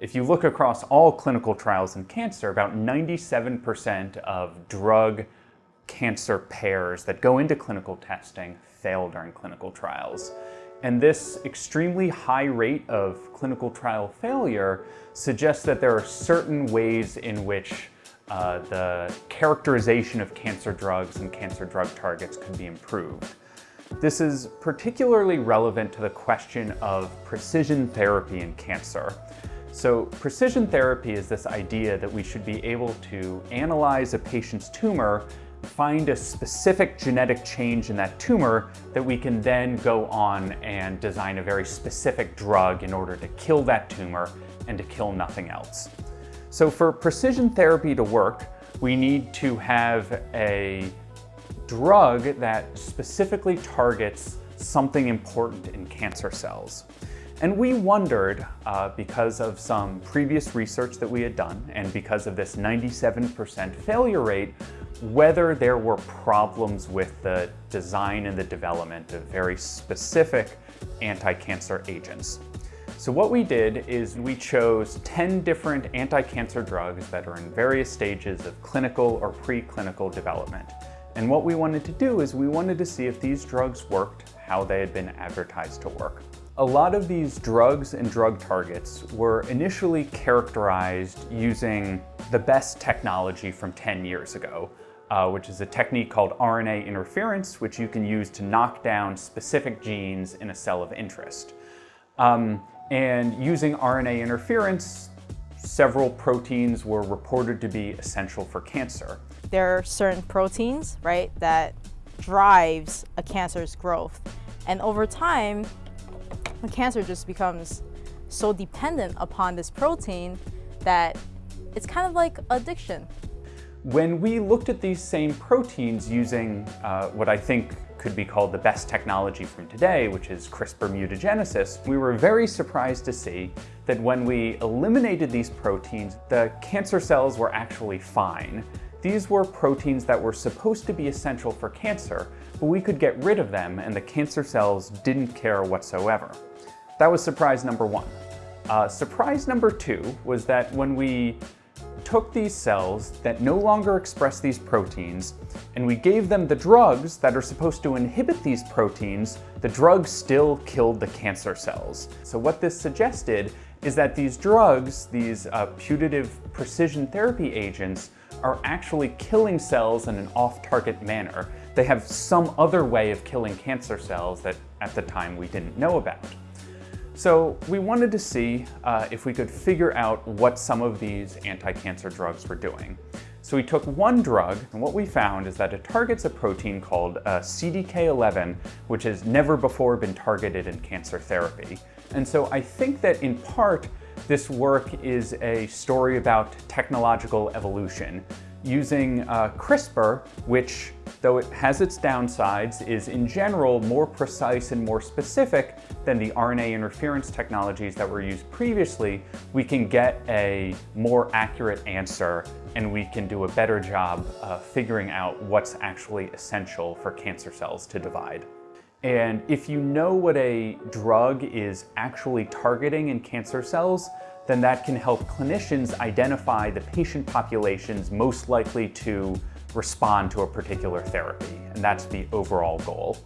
If you look across all clinical trials in cancer, about 97% of drug cancer pairs that go into clinical testing fail during clinical trials. And this extremely high rate of clinical trial failure suggests that there are certain ways in which uh, the characterization of cancer drugs and cancer drug targets could be improved. This is particularly relevant to the question of precision therapy in cancer. So precision therapy is this idea that we should be able to analyze a patient's tumor, find a specific genetic change in that tumor that we can then go on and design a very specific drug in order to kill that tumor and to kill nothing else. So for precision therapy to work, we need to have a drug that specifically targets something important in cancer cells. And we wondered, uh, because of some previous research that we had done and because of this 97% failure rate, whether there were problems with the design and the development of very specific anti-cancer agents. So what we did is we chose 10 different anti-cancer drugs that are in various stages of clinical or preclinical development. And what we wanted to do is we wanted to see if these drugs worked how they had been advertised to work. A lot of these drugs and drug targets were initially characterized using the best technology from 10 years ago, uh, which is a technique called RNA interference, which you can use to knock down specific genes in a cell of interest. Um, and using RNA interference, several proteins were reported to be essential for cancer. There are certain proteins, right, that drives a cancer's growth. And over time, cancer just becomes so dependent upon this protein that it's kind of like addiction. When we looked at these same proteins using uh, what I think could be called the best technology from today, which is CRISPR mutagenesis, we were very surprised to see that when we eliminated these proteins, the cancer cells were actually fine. These were proteins that were supposed to be essential for cancer, but we could get rid of them and the cancer cells didn't care whatsoever. That was surprise number one. Uh, surprise number two was that when we took these cells that no longer express these proteins and we gave them the drugs that are supposed to inhibit these proteins, the drugs still killed the cancer cells. So what this suggested is that these drugs, these uh, putative precision therapy agents, are actually killing cells in an off-target manner. They have some other way of killing cancer cells that at the time we didn't know about. So we wanted to see uh, if we could figure out what some of these anti-cancer drugs were doing. So we took one drug, and what we found is that it targets a protein called uh, CDK11, which has never before been targeted in cancer therapy. And so I think that in part, this work is a story about technological evolution using uh, CRISPR, which, though it has its downsides, is in general more precise and more specific than the RNA interference technologies that were used previously, we can get a more accurate answer and we can do a better job uh, figuring out what's actually essential for cancer cells to divide. And if you know what a drug is actually targeting in cancer cells, then that can help clinicians identify the patient populations most likely to respond to a particular therapy. And that's the overall goal.